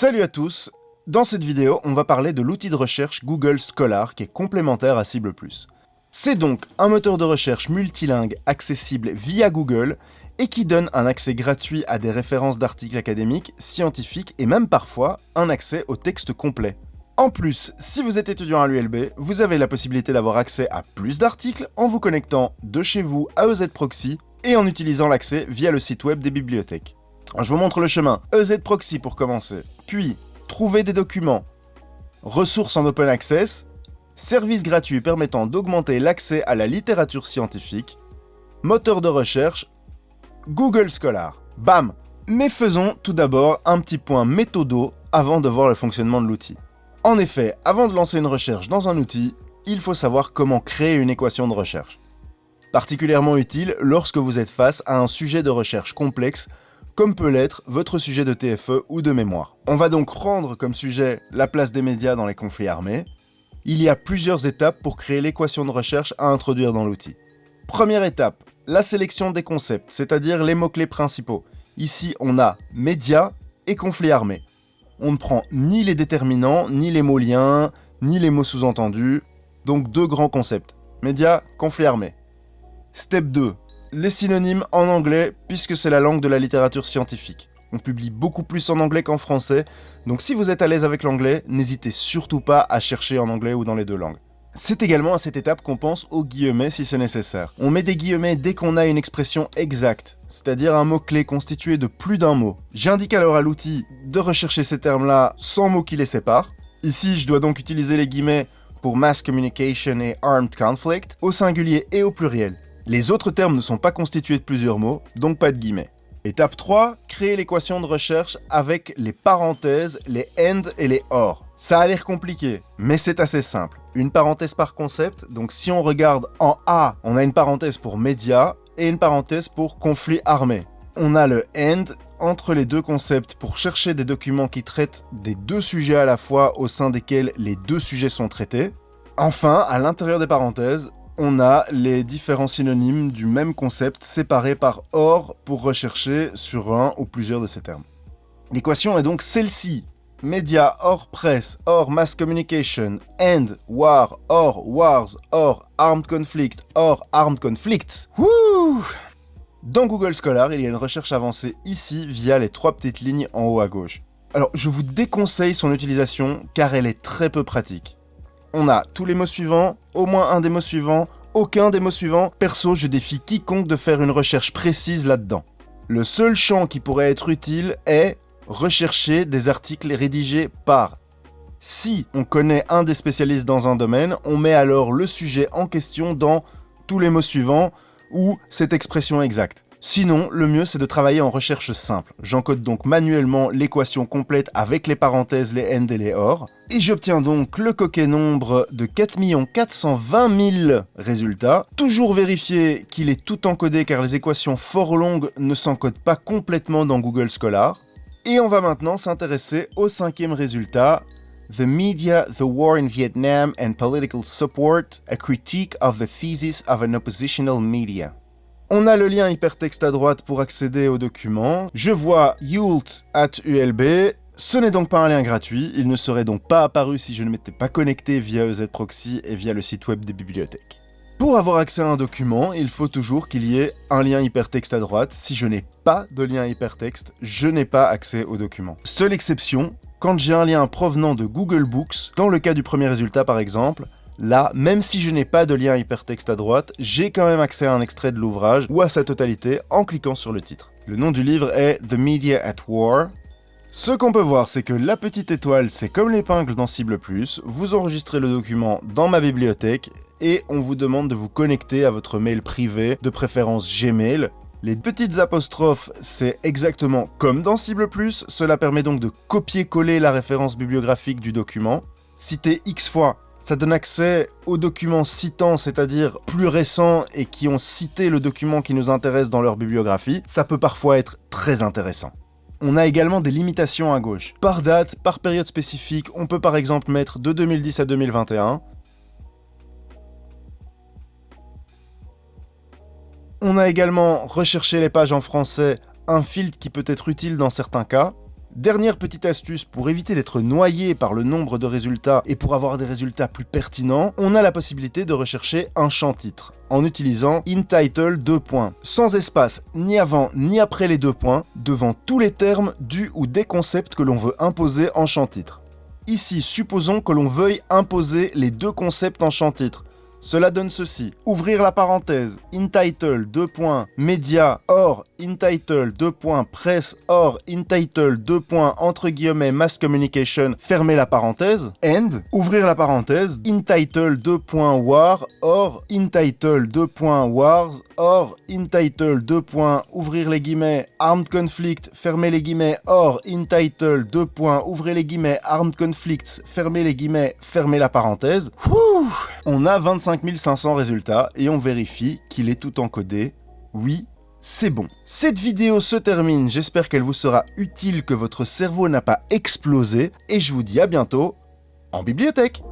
Salut à tous Dans cette vidéo, on va parler de l'outil de recherche Google Scholar qui est complémentaire à Cible+. C'est donc un moteur de recherche multilingue accessible via Google et qui donne un accès gratuit à des références d'articles académiques, scientifiques et même parfois un accès au texte complet. En plus, si vous êtes étudiant à l'ULB, vous avez la possibilité d'avoir accès à plus d'articles en vous connectant de chez vous à EZ Proxy et en utilisant l'accès via le site web des bibliothèques. Je vous montre le chemin. EZ Proxy pour commencer. Puis, trouver des documents. Ressources en open access. Services gratuits permettant d'augmenter l'accès à la littérature scientifique. Moteur de recherche. Google Scholar. Bam Mais faisons tout d'abord un petit point méthodo avant de voir le fonctionnement de l'outil. En effet, avant de lancer une recherche dans un outil, il faut savoir comment créer une équation de recherche. Particulièrement utile lorsque vous êtes face à un sujet de recherche complexe comme peut l'être votre sujet de TFE ou de mémoire. On va donc prendre comme sujet la place des médias dans les conflits armés. Il y a plusieurs étapes pour créer l'équation de recherche à introduire dans l'outil. Première étape, la sélection des concepts, c'est-à-dire les mots-clés principaux. Ici, on a médias et conflits armés. On ne prend ni les déterminants, ni les mots liens, ni les mots sous-entendus, donc deux grands concepts. Médias, conflits armés. Step 2, les synonymes en anglais, puisque c'est la langue de la littérature scientifique. On publie beaucoup plus en anglais qu'en français, donc si vous êtes à l'aise avec l'anglais, n'hésitez surtout pas à chercher en anglais ou dans les deux langues. C'est également à cette étape qu'on pense aux guillemets si c'est nécessaire. On met des guillemets dès qu'on a une expression exacte, c'est-à-dire un mot-clé constitué de plus d'un mot. J'indique alors à l'outil de rechercher ces termes-là sans mots qui les séparent. Ici, je dois donc utiliser les guillemets pour Mass Communication et Armed Conflict, au singulier et au pluriel. Les autres termes ne sont pas constitués de plusieurs mots, donc pas de guillemets. Étape 3, créer l'équation de recherche avec les parenthèses, les AND et les OR. Ça a l'air compliqué, mais c'est assez simple. Une parenthèse par concept, donc si on regarde en A, on a une parenthèse pour médias et une parenthèse pour conflit armé. On a le AND entre les deux concepts pour chercher des documents qui traitent des deux sujets à la fois au sein desquels les deux sujets sont traités. Enfin, à l'intérieur des parenthèses, on a les différents synonymes du même concept séparés par OR pour rechercher sur un ou plusieurs de ces termes. L'équation est donc celle-ci. Média, or presse, or mass communication, end, war, or wars, or armed conflict, or armed conflicts. Wouh Dans Google Scholar, il y a une recherche avancée ici via les trois petites lignes en haut à gauche. Alors, je vous déconseille son utilisation car elle est très peu pratique on a tous les mots suivants, au moins un des mots suivants, aucun des mots suivants. Perso, je défie quiconque de faire une recherche précise là-dedans. Le seul champ qui pourrait être utile est rechercher des articles rédigés par. Si on connaît un des spécialistes dans un domaine, on met alors le sujet en question dans tous les mots suivants ou cette expression exacte. Sinon, le mieux c'est de travailler en recherche simple. J'encode donc manuellement l'équation complète avec les parenthèses, les AND et les OR, et j'obtiens donc le coquet nombre de 4 420 000 résultats. Toujours vérifier qu'il est tout encodé car les équations fort longues ne s'encodent pas complètement dans Google Scholar. Et on va maintenant s'intéresser au cinquième résultat, The Media, the War in Vietnam and Political Support, a critique of the thesis of an oppositional media. On a le lien hypertexte à droite pour accéder au document. Je vois Yult at ULB. Ce n'est donc pas un lien gratuit, il ne serait donc pas apparu si je ne m'étais pas connecté via EZProxy et via le site web des bibliothèques. Pour avoir accès à un document, il faut toujours qu'il y ait un lien hypertexte à droite. Si je n'ai pas de lien hypertexte, je n'ai pas accès au document. Seule exception, quand j'ai un lien provenant de Google Books, dans le cas du premier résultat par exemple, Là, même si je n'ai pas de lien hypertexte à droite, j'ai quand même accès à un extrait de l'ouvrage ou à sa totalité en cliquant sur le titre. Le nom du livre est The Media at War. Ce qu'on peut voir, c'est que la petite étoile, c'est comme l'épingle dans Cible+, vous enregistrez le document dans ma bibliothèque et on vous demande de vous connecter à votre mail privé, de préférence Gmail, les petites apostrophes, c'est exactement comme dans Cible+, cela permet donc de copier-coller la référence bibliographique du document. Citer X fois, ça donne accès aux documents citants, c'est-à-dire plus récents et qui ont cité le document qui nous intéresse dans leur bibliographie. Ça peut parfois être très intéressant. On a également des limitations à gauche. Par date, par période spécifique, on peut par exemple mettre de 2010 à 2021. On a également recherché les pages en français, un filtre qui peut être utile dans certains cas. Dernière petite astuce pour éviter d'être noyé par le nombre de résultats et pour avoir des résultats plus pertinents, on a la possibilité de rechercher un champ titre en utilisant InTitle 2 points, sans espace ni avant ni après les deux points, devant tous les termes du ou des concepts que l'on veut imposer en champ titre. Ici, supposons que l'on veuille imposer les deux concepts en champ titre. Cela donne ceci. Ouvrir la parenthèse, entitle 2. Media or entitle 2. Press or entitle 2. Entre guillemets mass communication, fermer la parenthèse, end, ouvrir la parenthèse, entitle 2. War or entitle 2. Wars or entitle 2. Ouvrir les guillemets armed conflict, fermer les guillemets or entitle 2. Ouvrir les guillemets armed conflicts, fermer les guillemets, fermer la parenthèse. On a 25 500 résultats et on vérifie qu'il est tout encodé. Oui, c'est bon. Cette vidéo se termine, j'espère qu'elle vous sera utile, que votre cerveau n'a pas explosé, et je vous dis à bientôt en bibliothèque